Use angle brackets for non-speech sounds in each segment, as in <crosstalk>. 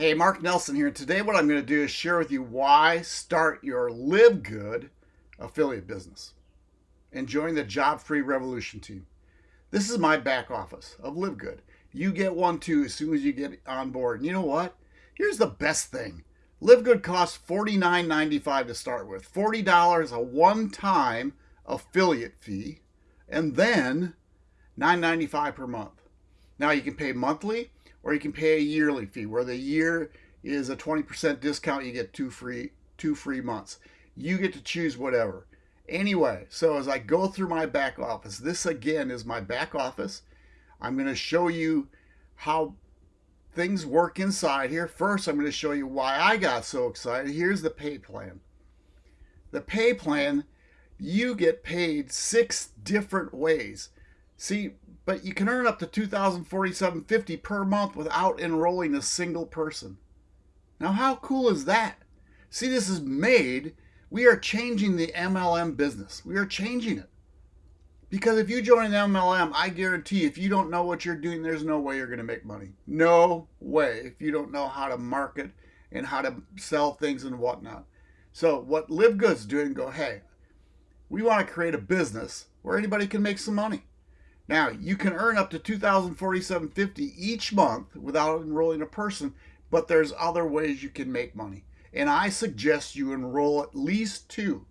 Hey, Mark Nelson here. Today, what I'm going to do is share with you why start your Live Good affiliate business and join the Job Free Revolution team. This is my back office of Live Good. You get one too as soon as you get on board. And you know what? Here's the best thing Live Good costs $49.95 to start with, $40 a one time affiliate fee, and then $9.95 per month. Now you can pay monthly or you can pay a yearly fee where the year is a 20% discount. You get two free, two free months. You get to choose whatever. Anyway, so as I go through my back office, this again is my back office. I'm going to show you how things work inside here. First, I'm going to show you why I got so excited. Here's the pay plan. The pay plan, you get paid six different ways. See, but you can earn up to 2047.50 per month without enrolling a single person. Now, how cool is that? See, this is made. We are changing the MLM business. We are changing it. Because if you join an MLM, I guarantee if you don't know what you're doing, there's no way you're going to make money. No way if you don't know how to market and how to sell things and whatnot. So what Live Good's doing, go, hey, we want to create a business where anybody can make some money. Now, you can earn up to 2047.50 each month without enrolling a person, but there's other ways you can make money. And I suggest you enroll at least two,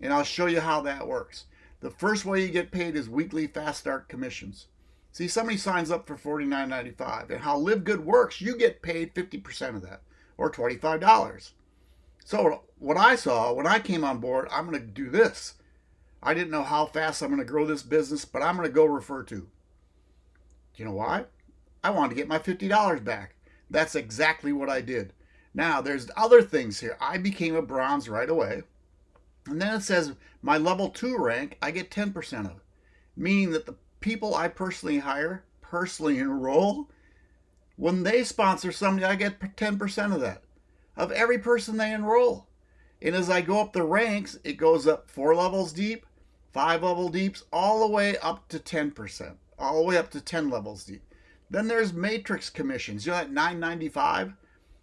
and I'll show you how that works. The first way you get paid is weekly fast start commissions. See, somebody signs up for $49.95, and how Live Good works, you get paid 50% of that, or $25. So what I saw when I came on board, I'm going to do this. I didn't know how fast I'm going to grow this business, but I'm going to go refer to. Do you know why? I wanted to get my $50 back. That's exactly what I did. Now, there's other things here. I became a bronze right away. And then it says my level 2 rank, I get 10% of, meaning that the people I personally hire, personally enroll, when they sponsor somebody, I get 10% of that, of every person they enroll. And as I go up the ranks, it goes up four levels deep, five level deeps, all the way up to 10%, all the way up to 10 levels deep. Then there's matrix commissions. You know at 995?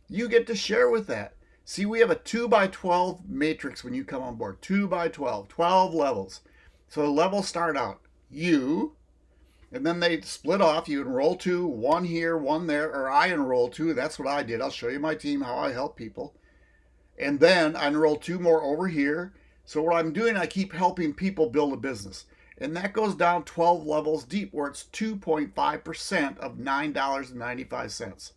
You get to share with that. See, we have a 2 by 12 matrix when you come on board. 2 by 12, 12 levels. So the levels start out you, and then they split off. You enroll two, one here, one there, or I enroll two. That's what I did. I'll show you my team, how I help people. And then I enroll two more over here. So what I'm doing, I keep helping people build a business. And that goes down 12 levels deep where it's 2.5% of $9.95.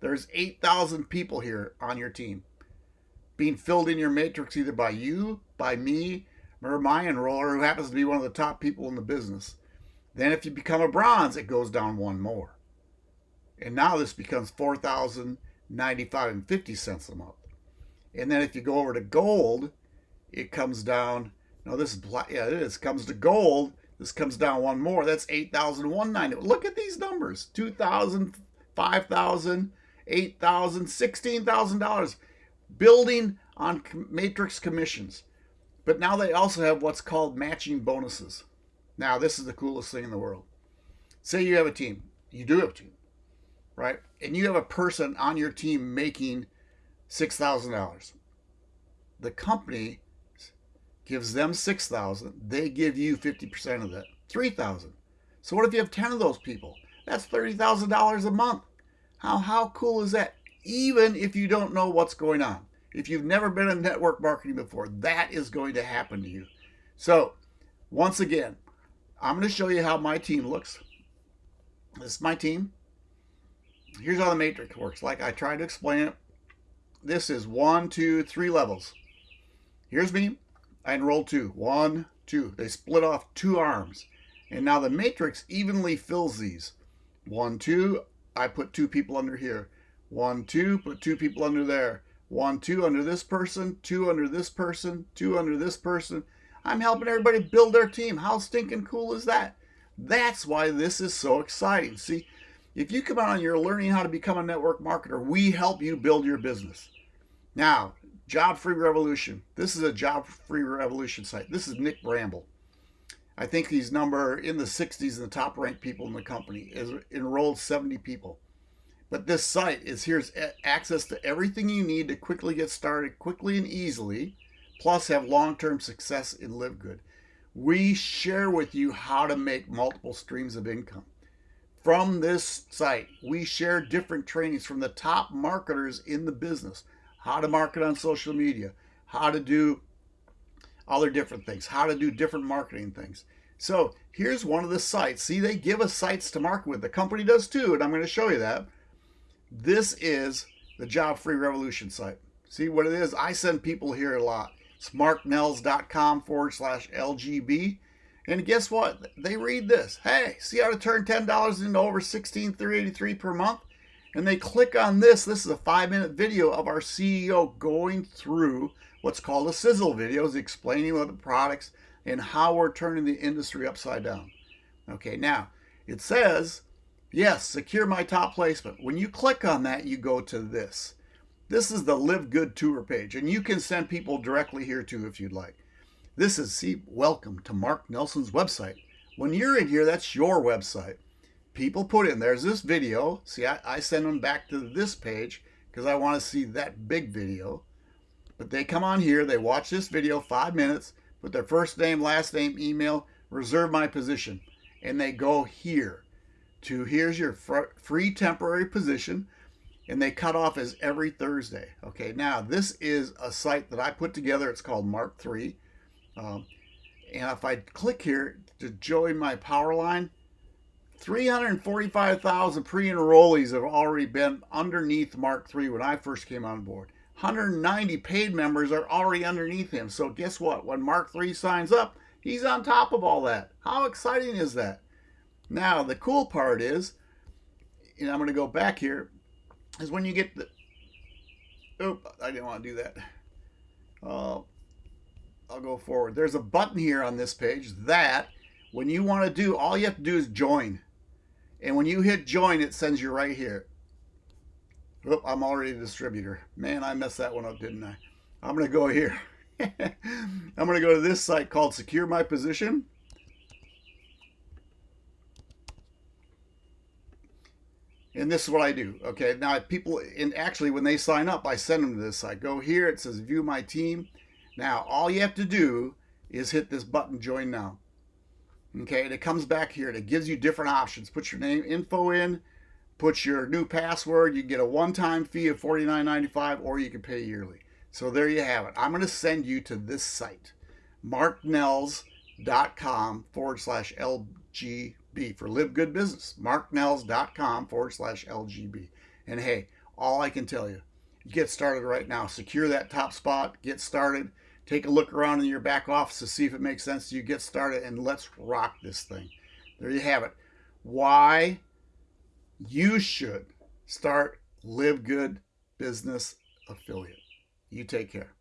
There's 8,000 people here on your team being filled in your matrix either by you, by me, or my enroller who happens to be one of the top people in the business. Then if you become a bronze, it goes down one more. And now this becomes 4,095 and 50 cents a month. And then if you go over to gold, it comes down. No, this is black. Yeah, it is. Comes to gold. This comes down one more. That's 8,190. Look at these numbers. 2,000, 5,000, 8,000, $16,000. Building on matrix commissions. But now they also have what's called matching bonuses. Now, this is the coolest thing in the world. Say you have a team. You do have a team, right? And you have a person on your team making $6,000. The company gives them 6000 they give you 50% of that 3000 so what if you have 10 of those people? That's $30000 a month. How how cool is that? Even if you don't know what's going on. If you've never been in network marketing before that is going to happen to you. So once again i'm going to show you how my team looks. This is my team. Here's how the matrix works. Like i tried to explain it this is one two three levels. Here's me I enrolled two. One, two. They split off two arms. And now the matrix evenly fills these. One, two, I put two people under here. One, two, put two people under there. One, two under this person, two under this person, two under this person. I'm helping everybody build their team. How stinking cool is that? That's why this is so exciting. See, if you come out and you're learning how to become a network marketer, we help you build your business. Now, Job Free Revolution. This is a Job Free Revolution site. This is Nick Bramble. I think he's number in the 60s in the top ranked people in the company. Is enrolled 70 people. But this site is here's access to everything you need to quickly get started quickly and easily, plus have long-term success in Live Good. We share with you how to make multiple streams of income. From this site, we share different trainings from the top marketers in the business, how to market on social media, how to do other different things, how to do different marketing things. So here's one of the sites. See, they give us sites to market with. The company does too, and I'm going to show you that. This is the Job Free Revolution site. See what it is? I send people here a lot. It's marknells.com forward slash LGB. And guess what? They read this. Hey, see how to turn $10 into over 16,383 per month? And they click on this. This is a five minute video of our CEO going through what's called a sizzle video, is explaining what the products and how we're turning the industry upside down. Okay, now it says Yes, secure my top placement. When you click on that, you go to this. This is the Live Good Tour page, and you can send people directly here too if you'd like. This is, see, welcome to Mark Nelson's website. When you're in here, that's your website. People put in, there's this video. See, I, I send them back to this page because I want to see that big video. But they come on here, they watch this video, five minutes, put their first name, last name, email, reserve my position, and they go here to here's your free temporary position and they cut off as every Thursday. Okay, now this is a site that I put together. It's called Mark 3. Um, and if I click here to join my power line, 345,000 pre-enrollees have already been underneath Mark III when I first came on board. 190 paid members are already underneath him. So guess what? When Mark III signs up, he's on top of all that. How exciting is that? Now, the cool part is, and I'm going to go back here, is when you get the, oop, I didn't want to do that. Uh, I'll go forward. There's a button here on this page that when you want to do, all you have to do is join. And when you hit join, it sends you right here. Oop, I'm already a distributor. Man, I messed that one up, didn't I? I'm going to go here. <laughs> I'm going to go to this site called Secure My Position. and this is what I do. Okay, now people, and actually when they sign up, I send them to this. I go here, it says view my team. Now all you have to do is hit this button, join now. Okay, and it comes back here and it gives you different options. Put your name info in, put your new password. You get a one-time fee of $49.95 or you can pay yearly. So there you have it. I'm going to send you to this site, marknells.com forward slash LG B for Live Good Business. MarkNells.com forward slash LGB. And hey, all I can tell you, get started right now. Secure that top spot, get started. Take a look around in your back office to see if it makes sense to you. Get started and let's rock this thing. There you have it. Why you should start Live Good Business Affiliate. You take care.